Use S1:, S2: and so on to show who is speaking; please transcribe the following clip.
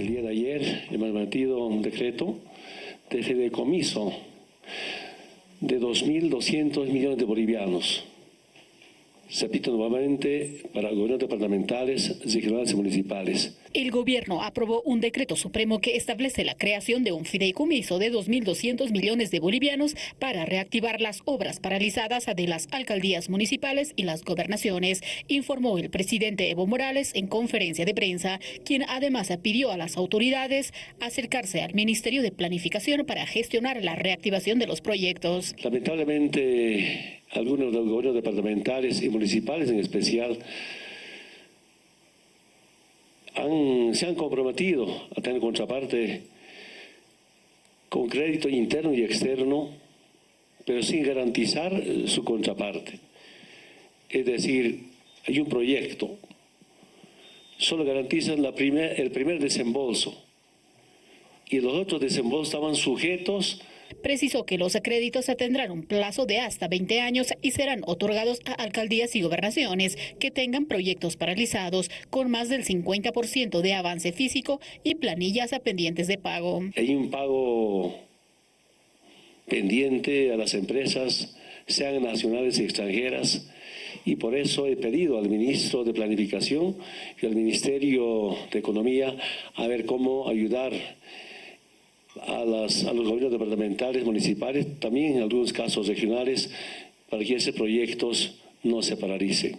S1: El día de ayer hemos metido un decreto de fideicomiso de 2.200 millones de bolivianos. Se nuevamente para gobiernos departamentales, regionales y municipales.
S2: El gobierno aprobó un decreto supremo que establece la creación de un fideicomiso de 2.200 millones de bolivianos para reactivar las obras paralizadas de las alcaldías municipales y las gobernaciones, informó el presidente Evo Morales en conferencia de prensa, quien además pidió a las autoridades acercarse al Ministerio de Planificación para gestionar la reactivación de los proyectos.
S1: Lamentablemente, algunos de los gobiernos departamentales y municipales en especial se han comprometido a tener contraparte con crédito interno y externo, pero sin garantizar su contraparte. Es decir, hay un proyecto, solo garantizan el primer desembolso y los otros desembolsos estaban sujetos
S2: Precisó que los créditos tendrán un plazo de hasta 20 años y serán otorgados a alcaldías y gobernaciones que tengan proyectos paralizados con más del 50% de avance físico y planillas pendientes de pago.
S1: Hay un pago pendiente a las empresas, sean nacionales y extranjeras, y por eso he pedido al ministro de Planificación y al Ministerio de Economía a ver cómo ayudar a, las, a los gobiernos departamentales, municipales, también en algunos casos regionales, para que esos proyectos no se paralicen.